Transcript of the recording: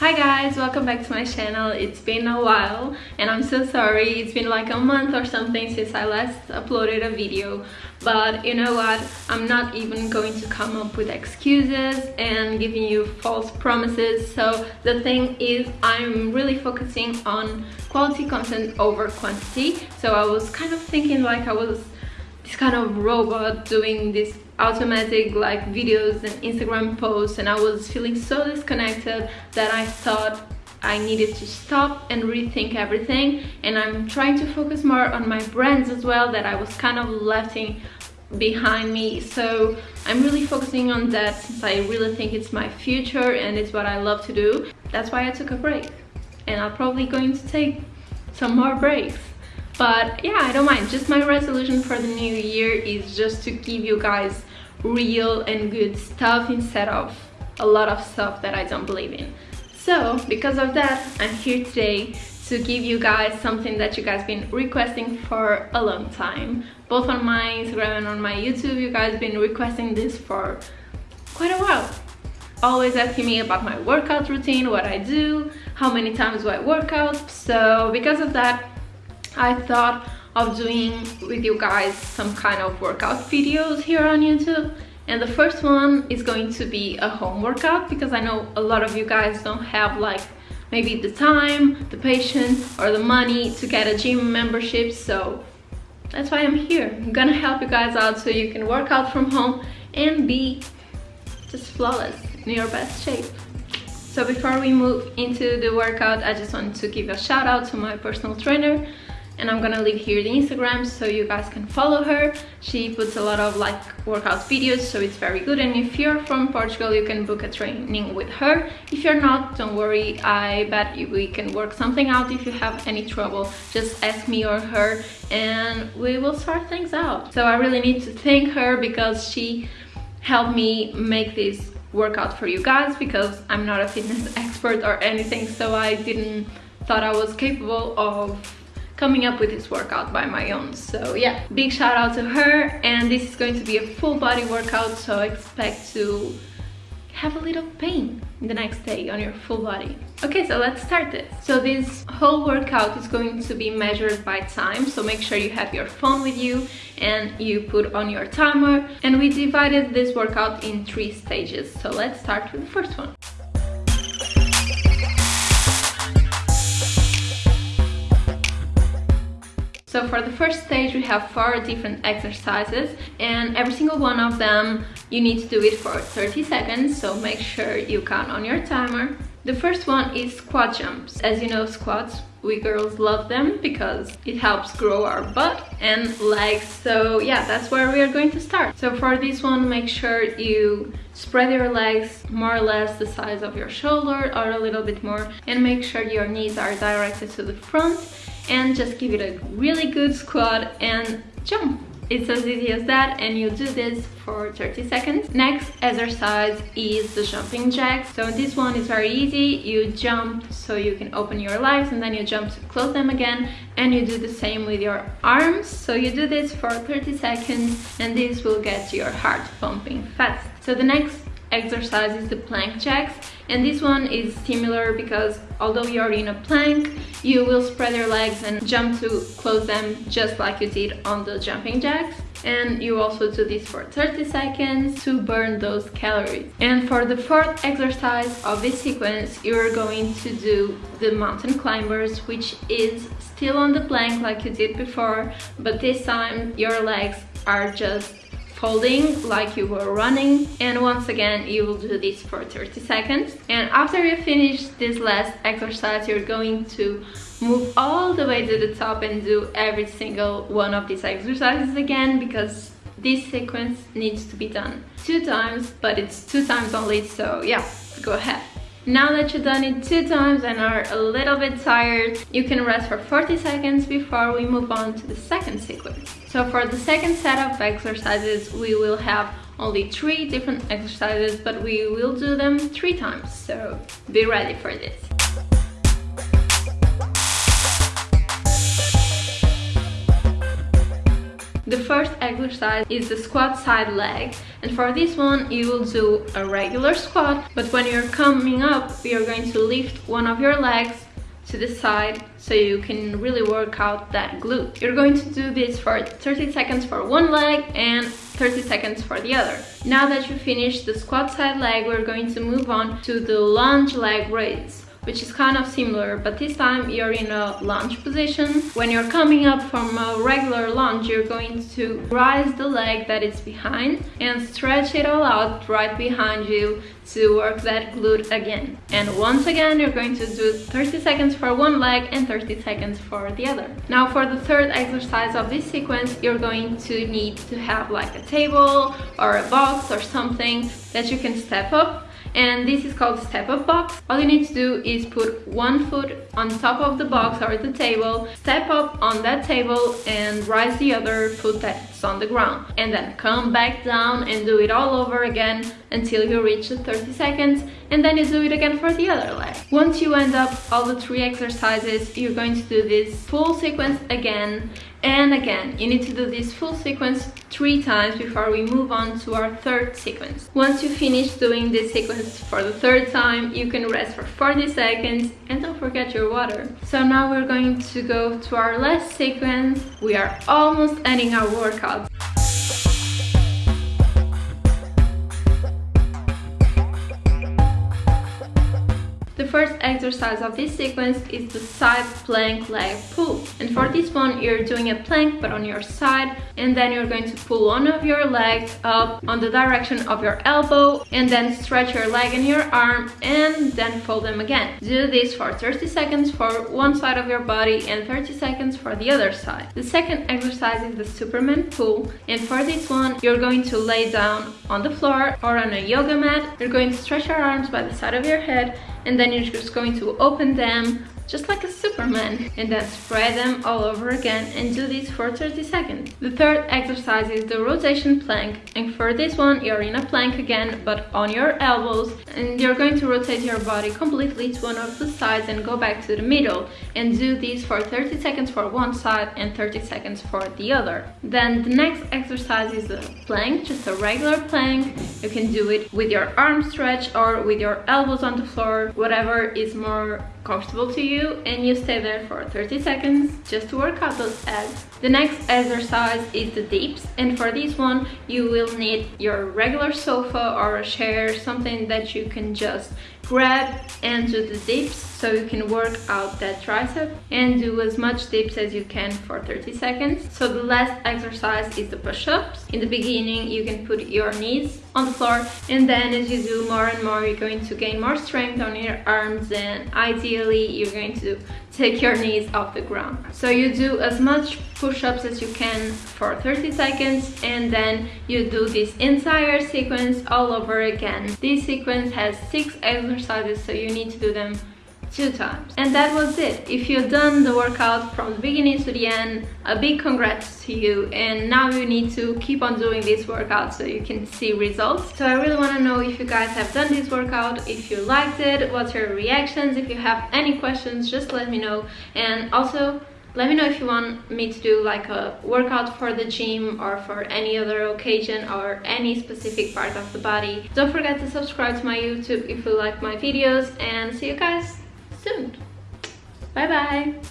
Hi guys, welcome back to my channel. It's been a while and I'm so sorry. It's been like a month or something since I last uploaded a video. But you know what? I'm not even going to come up with excuses and giving you false promises. So the thing is I'm really focusing on quality content over quantity. So I was kind of thinking like I was this kind of robot doing this automatic like videos and Instagram posts and I was feeling so disconnected that I thought I needed to stop and rethink everything and I'm trying to focus more on my brands as well that I was kind of letting behind me. So I'm really focusing on that since I really think it's my future and it's what I love to do. That's why I took a break. And I'm probably going to take some more breaks but yeah i don't mind. Just my resolution for the new year is just to give you guys real and good stuff instead of a lot of stuff that i don't believe in. So because of that i'm here today to give you guys something that you guys been requesting for a long time. Both on my instagram and on my youtube you guys been requesting this for quite a while. Always asking me about my workout routine what i do how many times do i work out. So because of that I thought of doing with you guys some kind of workout videos here on YouTube and the first one is going to be a home workout because I know a lot of you guys don't have like maybe the time, the patience or the money to get a gym membership so that's why I'm here. I'm gonna help you guys out so you can work out from home and be just flawless in your best shape. So before we move into the workout, I just want to give a shout out to my personal trainer and I'm gonna leave here the Instagram so you guys can follow her. She puts a lot of like workout videos so it's very good and if you're from Portugal you can book a training with her. If you're not, don't worry, I bet we can work something out if you have any trouble. Just ask me or her and we will sort things out. So I really need to thank her because she helped me make this workout for you guys because I'm not a fitness expert or anything so I didn't thought I was capable of coming up with this workout by my own. So yeah big shout out to her. And this is going to be a full body workout so expect to have a little pain the next day on your full body. Okay so let's start this. So this whole workout is going to be measured by time so make sure you have your phone with you and you put on your timer. And we divided this workout in three stages. So let's start with the first one So for the first stage we have four different exercises and every single one of them you need to do it for 30 seconds so make sure you count on your timer. The first one is squat jumps. As you know squats we girls love them because it helps grow our butt and legs. So yeah that's where we are going to start. So for this one make sure you spread your legs more or less the size of your shoulder or a little bit more and make sure your knees are directed to the front and just give it a really good squat and jump it's as easy as that and you do this for 30 seconds. Next exercise is the jumping jacks. So this one is very easy. You jump so you can open your legs and then you jump to close them again and you do the same with your arms. So you do this for 30 seconds and this will get your heart pumping fast. So the next exercise is the plank jacks and this one is similar because although you're in a plank you will spread your legs and jump to close them just like you did on the jumping jacks. And you also do this for 30 seconds to burn those calories. And for the fourth exercise of this sequence you're going to do the mountain climbers which is still on the plank like you did before but this time your legs are just folding like you were running and once again you will do this for 30 seconds. And after you finish this last exercise you're going to move all the way to the top and do every single one of these exercises again because this sequence needs to be done two times but it's two times only so yeah go ahead now that you've done it two times and are a little bit tired, you can rest for 40 seconds before we move on to the second sequence. So for the second set of exercises, we will have only three different exercises, but we will do them three times. So be ready for this. The first exercise is the squat side leg and for this one you will do a regular squat but when you're coming up you're going to lift one of your legs to the side so you can really work out that glute. You're going to do this for 30 seconds for one leg and 30 seconds for the other. Now that you finished the squat side leg, we're going to move on to the lunge leg raise which is kind of similar, but this time you're in a lunge position. When you're coming up from a regular lunge, you're going to rise the leg that is behind and stretch it all out right behind you to work that glute again. And once again, you're going to do 30 seconds for one leg and 30 seconds for the other. Now for the third exercise of this sequence, you're going to need to have like a table or a box or something that you can step up and this is called step up box. All you need to do is put one foot on top of the box or the table step up on that table and rise the other foot that's on the ground and then come back down and do it all over again until you reach the 30 seconds and then you do it again for the other leg once you end up all the three exercises you're going to do this full sequence again and again, you need to do this full sequence three times before we move on to our third sequence. Once you finish doing this sequence for the third time, you can rest for 40 seconds and don't forget your water. So now we're going to go to our last sequence. We are almost ending our workout crowds. First exercise of this sequence is the side plank leg pull. And for this one, you're doing a plank but on your side and then you're going to pull one of your legs up on the direction of your elbow and then stretch your leg and your arm and then fold them again. Do this for 30 seconds for one side of your body and 30 seconds for the other side. The second exercise is the Superman pull and for this one, you're going to lay down on the floor or on a yoga mat. You're going to stretch your arms by the side of your head and then you're just going to open them just like a superman and then spread them all over again and do this for 30 seconds. The third exercise is the rotation plank and for this one you're in a plank again but on your elbows and you're going to rotate your body completely to one of the sides and go back to the middle and do this for 30 seconds for one side and 30 seconds for the other. Then the next exercise is a plank just a regular plank. You can do it with your arms stretched or with your elbows on the floor whatever is more comfortable to you and you stay there for 30 seconds just to work out those abs. The next exercise is the dips and for this one you will need your regular sofa or a chair, something that you can just grab and do the dips so you can work out that tricep and do as much dips as you can for 30 seconds. So the last exercise is the push-ups. In the beginning you can put your knees on the floor and then as you do more and more you're going to gain more strength on your arms and ideally you're going to take your knees off the ground. So you do as much push-ups as you can for 30 seconds and then you do this entire sequence all over again. This sequence has six exercises so you need to do them two times. And that was it. If you've done the workout from the beginning to the end, a big congrats to you. And now you need to keep on doing this workout so you can see results. So I really want to know if you guys have done this workout, if you liked it, what's your reactions. If you have any questions, just let me know. And also, let me know if you want me to do like a workout for the gym or for any other occasion or any specific part of the body. Don't forget to subscribe to my YouTube if you like my videos and see you guys soon. Bye bye.